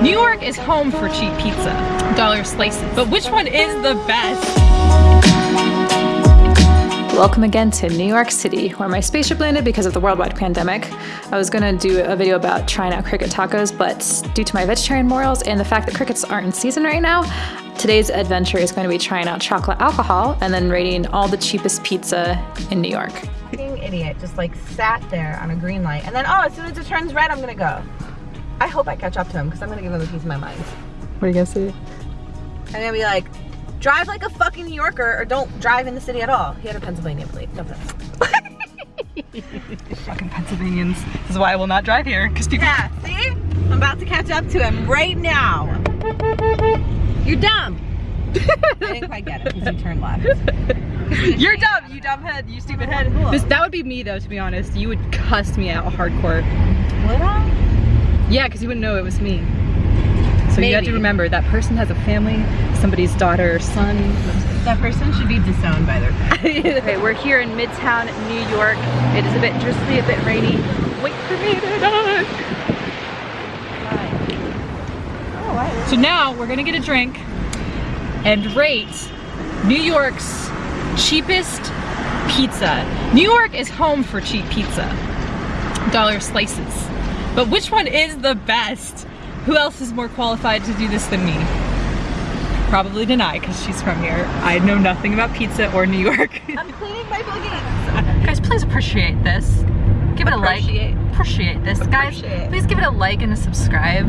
New York is home for cheap pizza, dollar slices, but which one is the best? Welcome again to New York City, where my spaceship landed because of the worldwide pandemic. I was gonna do a video about trying out cricket tacos, but due to my vegetarian morals and the fact that crickets aren't in season right now, today's adventure is going to be trying out chocolate alcohol and then rating all the cheapest pizza in New York. Idiot just like sat there on a green light and then oh as soon as it turns red I'm gonna go. I hope I catch up to him because I'm gonna give him a piece of my mind. What are you gonna say? I'm gonna be like, drive like a fucking New Yorker or don't drive in the city at all. He had a Pennsylvania plate. No fucking Pennsylvanians. This is why I will not drive here because people. Yeah, see? I'm about to catch up to him right now. You're dumb. I didn't quite get it because you turned left. You're dumb, you dumb head, you stupid head. This, that would be me though, to be honest. You would cuss me out hardcore. Would I? Yeah, because you wouldn't know it was me. So Maybe. you have to remember that person has a family, somebody's daughter or son. That person should be disowned by their family. okay, we're here in Midtown, New York. It is a bit drizzly, a bit rainy. Wait for me to die. Oh, so now we're gonna get a drink and rate New York's cheapest pizza. New York is home for cheap pizza, dollar slices. But which one is the best? Who else is more qualified to do this than me? Probably Denai, because she's from here. I know nothing about pizza or New York. I'm cleaning my boogans. Guys, please appreciate this. Give it a like. Appreciate this. Appreciate. Guys, please give it a like and a subscribe.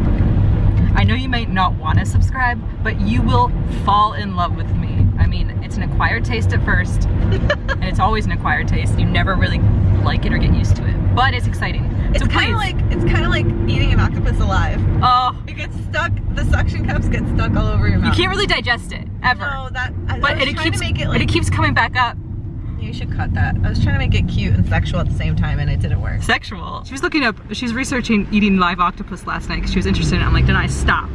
I know you might not want to subscribe, but you will fall in love with me. I mean, it's an acquired taste at first, and it's always an acquired taste. You never really like it or get used to it, but it's exciting. It's kind of like it's kind of like eating an octopus alive. Oh, it gets stuck. The suction cups get stuck all over your mouth. You can't really digest it ever. No, that. I, but I it keeps. It, like, it keeps coming back up. You should cut that. I was trying to make it cute and sexual at the same time and it didn't work. Sexual? She was looking up, she was researching eating live octopus last night because she was interested in it. I'm like, then I stop.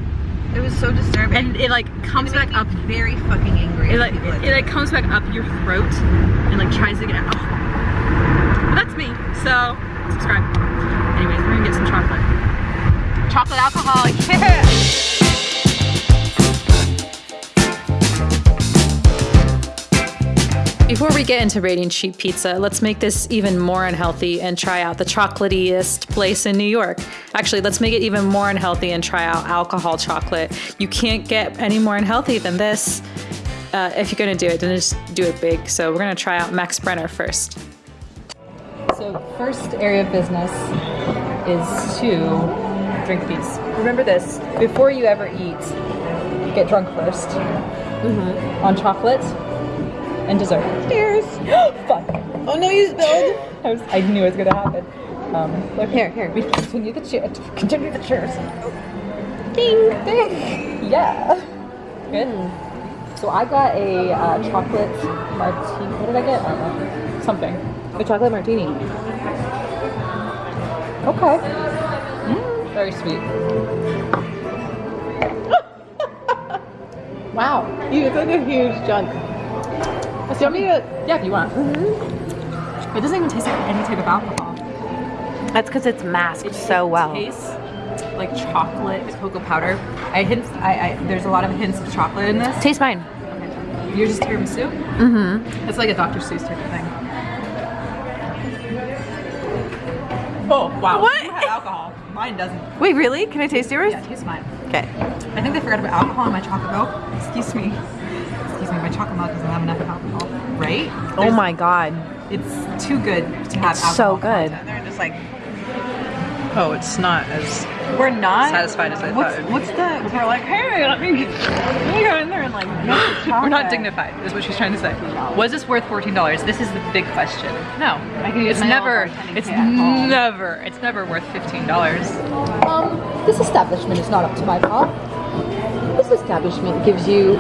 It was so disturbing. And it like comes back up. Very fucking angry. It like, it, it like comes back up your throat and like tries to get out. But that's me, so subscribe. Anyways, we're gonna get some chocolate. Chocolate alcohol, yeah! Before we get into rating cheap pizza, let's make this even more unhealthy and try out the chocolatiest place in New York. Actually, let's make it even more unhealthy and try out alcohol chocolate. You can't get any more unhealthy than this. Uh, if you're gonna do it, then just do it big. So we're gonna try out Max Brenner first. So first area of business is to drink these. Remember this, before you ever eat, get drunk 1st mm -hmm. on chocolate and dessert. Cheers. Fuck. Oh no, you spilled. I, was, I knew it was gonna happen. Um, here, here. We continue the cheers. Continue the cheers. Ding, ding. Yeah. Good. Mm. So I got a uh, chocolate martini. What did I get? I don't know. Something. A chocolate martini. Okay. Mm, very sweet. wow. You took a huge chunk. Do you want me to? Yeah, if you want. Mm -hmm. It doesn't even taste like any type of alcohol. That's because it's masked it, so it well. tastes like chocolate cocoa powder. I hints. I, I there's a lot of hints of chocolate in this. Taste mine. Okay. Yours is tiramisu. Mm-hmm. It's like a Dr. Seuss type of thing. Oh wow! What? You have alcohol. Mine doesn't. Wait, really? Can I taste yours? Yeah, taste mine. Okay. I think they forgot about alcohol in my chocolate milk. Excuse me excuse me, my chocolate milk doesn't have enough alcohol, right? Oh There's, oh my god. It's too good to have it's so good. Content. They're just like, oh, it's not as we're not satisfied as I what's, thought. What's the? We're like, hey, let me, let me go in there and like. we're not dignified, is what she's trying to say. Was this worth fourteen dollars? This is the big question. No, I can it's never. It's never. It's never worth fifteen dollars. Um, this establishment is not up to my par. This establishment gives you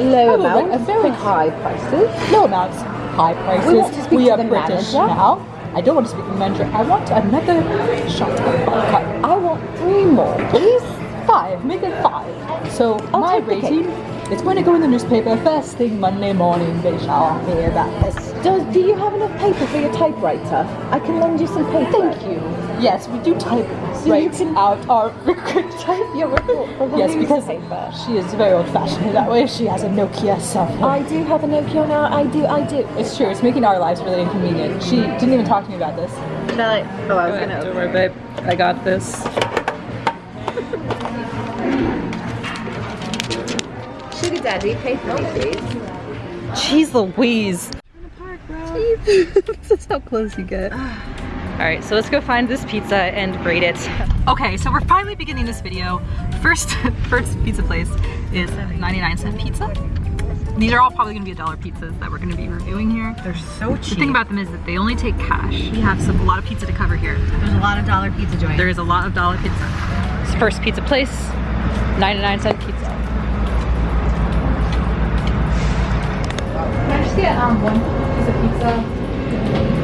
low amounts, a very high prices. Low amounts, high prices. We, want to speak we are British manager. now. I don't want to speak to the manager. I want another shot of vodka. I want three more, please. Five. Make it five. So I'll my rating, it's going to go in the newspaper first thing Monday morning. They shall hear about this. Does, do you have enough paper for your typewriter? I can lend you some paper. Thank you. Yes, we do type so right you can out our record type your report. Yes, because she is very old-fashioned that way. She has a Nokia cell phone. I do have a Nokia now. I do. I do. It's true. It's making our lives really inconvenient. She didn't even talk to me about this. No, like, oh, I was gonna. Don't worry, babe. I got this. Sugar Daddy, pay for me, please. Jeez Louise. this is how close you get. All right, so let's go find this pizza and grade it. Okay, so we're finally beginning this video. First, first pizza place is 99 cent pizza. These are all probably gonna be a dollar pizzas that we're gonna be reviewing here. They're so cheap. The thing about them is that they only take cash. We have some, a lot of pizza to cover here. There's a lot of dollar pizza joints. There is a lot of dollar pizza. This first pizza place, 99 cent pizza. Can I just get um, one piece of pizza?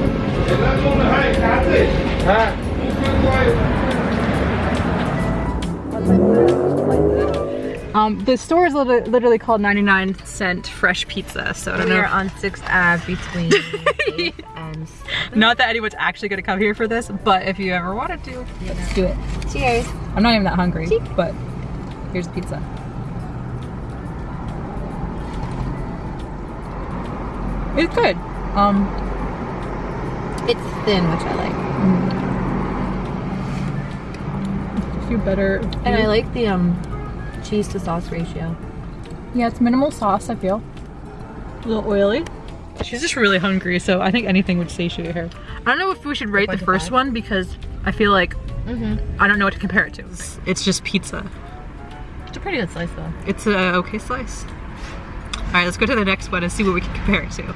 Um, the store is literally, literally called 99 cent fresh pizza, so I don't we know. are on 6th Ave between 8th and Not that anyone's actually gonna come here for this, but if you ever wanted to, let's do it. Cheers. I'm not even that hungry, but here's the pizza. It's good. Um, It's thin, which I like. a few better. And I like the um cheese to sauce ratio. Yeah, it's minimal sauce, I feel. A little oily. She's just really hungry, so I think anything would satiate her. I don't know if we should rate the first five. one because I feel like Mm-hmm. I don't know what to compare it to. It's just pizza. It's a pretty good slice though. It's a okay slice. All right, let's go to the next one and see what we can compare it to.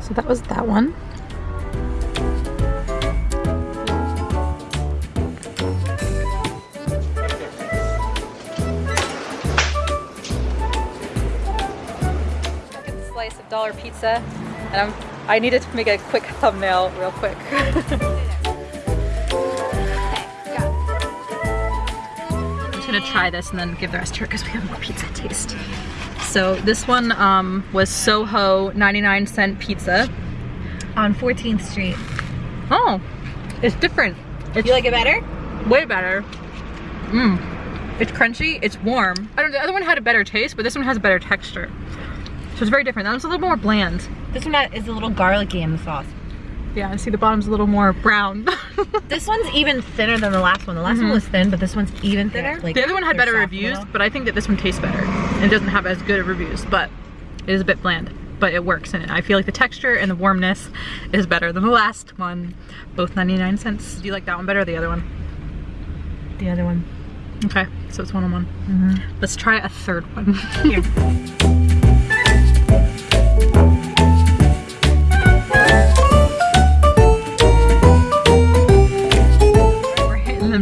So that was that one. Slice of dollar pizza, and I'm I needed to make a quick thumbnail real quick. I'm just gonna try this and then give the rest to her because we have more pizza taste. So this one um, was Soho 99 cent pizza. On 14th Street. Oh, it's different. It's You like it better? way better. Mmm. It's crunchy, it's warm. I don't know, the other one had a better taste, but this one has a better texture. So it's very different. That one's a little more bland. This one is a little garlicky in the sauce. Yeah, I see the bottom's a little more brown. This one's even thinner than the last one. The last one was thin, but this one's even thinner. Like the other one had better reviews, but I think that this one tastes better. It doesn't have as good of reviews, but it is a bit bland. But it works and I feel like the texture and the warmness is better than the last one. Both 99 cents. Do you like that one better or the other one? The other one. Okay, so it's one on one. Mm-hmm. Let's try a third one.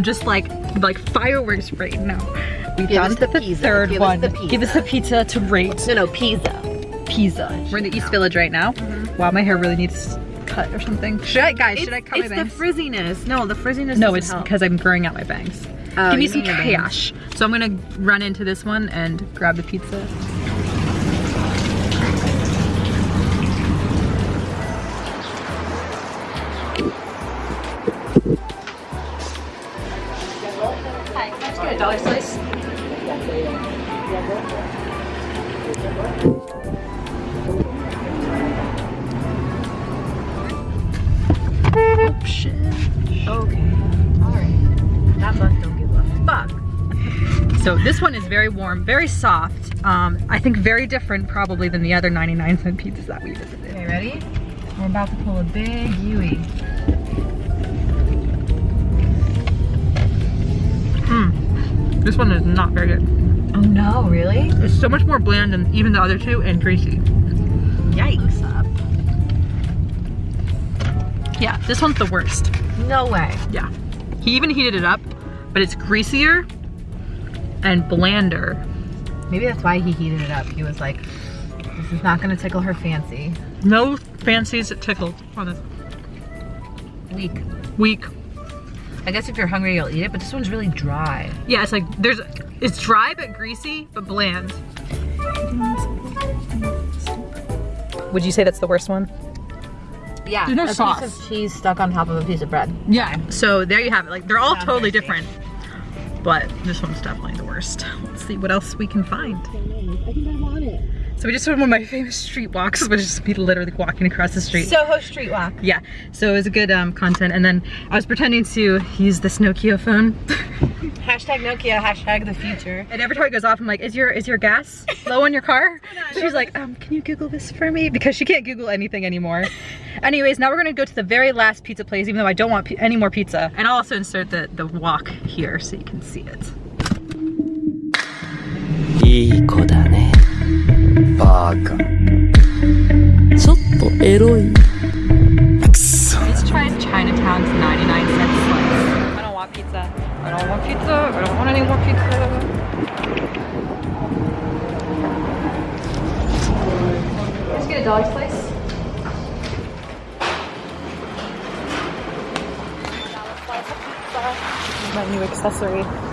Here. We're hitting them just like like fireworks right now. We've Give us done the the pizza. third Give us one. the pizza. Give us the pizza to rate No, no, pizza. pizza. We're in the East Village right now. Mm-hmm. Wow, my hair really needs cut or something. Should I, guys? should I cut my bangs? it's the frizziness. No, the frizziness no, it's help. because I'm growing out my bangs. Oh, Give me some need your bangs. cash. So I'm gonna run into this one and grab the pizza. Dollar slice? Okay. Alright. That bus don't give a fuck. So this one is very warm, very soft. Um, I think very different probably than the other 99 cent pizzas that we visited. Okay, ready? We're about to pull a big Yui. This one is not very good. Oh no, really? It's so much more bland than even the other two and greasy. Yikes. Yeah, this one's the worst. No way. Yeah. He even heated it up, but it's greasier and blander. Maybe that's why he heated it up. He was like, this is not gonna tickle her fancy. No fancies that tickled on this Weak. week. I guess if you're hungry, you'll eat it, but this one's really dry. Yeah, it's like there's it's dry but greasy but bland. Would you say that's the worst one? Yeah. There's no a sauce. piece of cheese stuck on top of a piece of bread. Yeah. So there you have it. Like they're all Sounds totally different. but this one's definitely the worst. Let's see what else we can find. I think I want it. So we just went one of my famous street walks, which is me literally walking across the street. Soho Street Walk. yeah, so it was a good um, content. And then I was pretending to use this Nokia phone. Hashtag Nokia, hashtag the future. And every time it goes off, I'm like, is your is your gas low in your car? She's like, um, can you Google this for me? Because she can't Google anything anymore. Anyways, now we're gonna go to the very last pizza place, even though I don't want pi- any more pizza. And I'll also insert the, the walk here so you can see it. いい子だ ねバカちょっとエロいくそ Let's try Chinatown's 99 cent slice. I don't want pizza. I don't want pizza. I don't want any more pizza. Let's get a dog slice. My new accessory.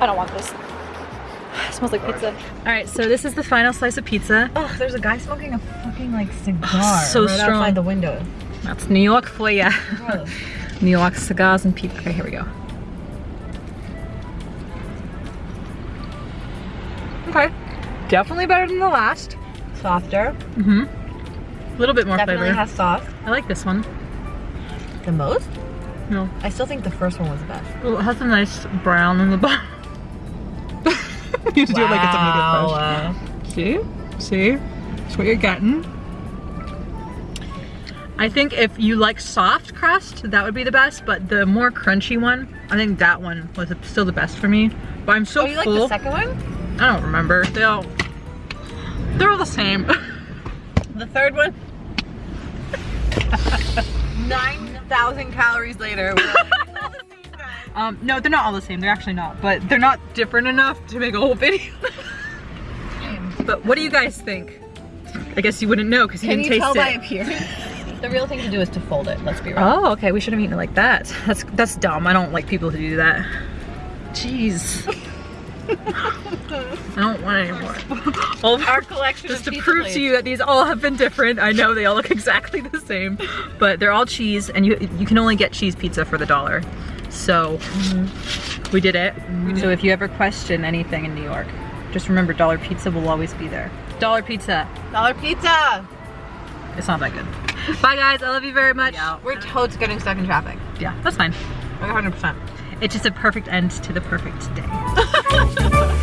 I don't want this. It smells like pizza. All right, so this is the final slice of pizza. Oh, there's a guy smoking a fucking like cigar So right strong. outside the window. That's New York for ya. Gross. New York cigars and pizza. Okay, here we go. Okay, definitely better than the last. Softer. Mm-hmm. A little bit more Definitely flavor. has sauce. I like this one. The most? No, I still think the first one was the best. Ooh, it has a nice brown in the bottom. you have to do it like it's a Wow. medium fresh. Uh, see? See? That's what you're getting. I think if you like soft crust, that would be the best, but the more crunchy one, I think that one was still the best for me. But I'm so Oh, you like the second one? I don't remember. They all, they're all the same. The third one? 9,000 calories later. Um, no, they're not all the same. They're actually not, but they're not different enough to make a whole video. but what do you guys think? I guess you wouldn't know because you Can didn't you taste tell it. by appearance? The real thing to do is to fold it, let's be real. Oh, okay. We should have eaten it like that. That's that's dumb. I don't like people who do that. Jeez. I don't want any more. All of Our collection just to prove to you that these all have been different. I know they all look exactly the same, but they're all cheese, and you you can only get cheese pizza for the dollar. So mm-hmm. we did it. So if you ever question anything in New York, just remember Dollar Pizza will always be there. Dollar Pizza. Dollar pizza! It's not that good. Bye guys. I love you very much. Yeah. We're totes getting stuck in traffic. Yeah, that's fine. 100%. It's just a perfect end to the perfect day.